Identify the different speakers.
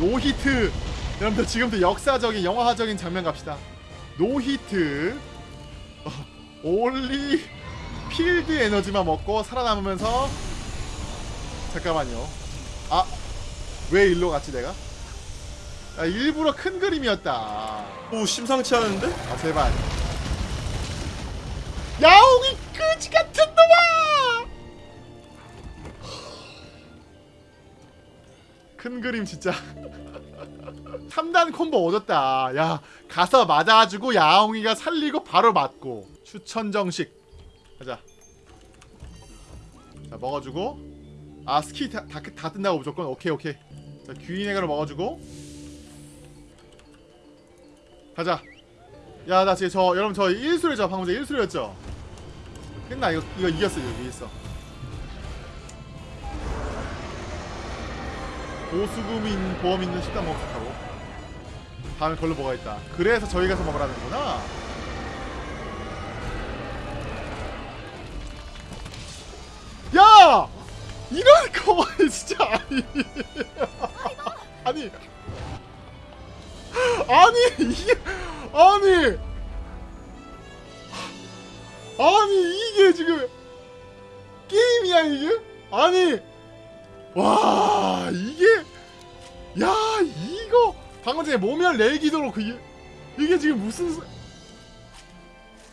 Speaker 1: No hit. 여러분들 지금부터 역사적인 영화적인 장면 갑시다. No hit. 어, only 필드 에너지만 먹고 살아남으면서. 잠깐만요. 아왜 일로 갔지 내가? 아, 일부러 큰 그림이었다.
Speaker 2: 오 심상치 않은데?
Speaker 1: 아 제발 큰 그림 진짜. 3단 콤보 얻었다. 야 가서 맞아가지고 야옹이가 살리고 바로 맞고. 추천 정식. 가자. 자 먹어주고. 아 스키 다, 다, 다 뜬다고 무조건? 오케이 오케이. 자 귀인애가를 먹어주고. 가자. 야 나 지금 저 여러분 저 1수레죠 방금 전에 1수레였죠? 끝나 이거 이거 이겼어 여기 있어 보수금인 보험 있는 식당 먹었다고? 다음에 걸로 뭐가 있다. 그래서 저희 가서 먹으라는구나. 야! 이런 거 진짜 아니. 아니. 아니 이게 아니. 아니 이게 지금 게임이야 이게? 아니. 와 야 이거! 방금 전에 모멸 내기도 그렇고 이게 지금 무슨 소-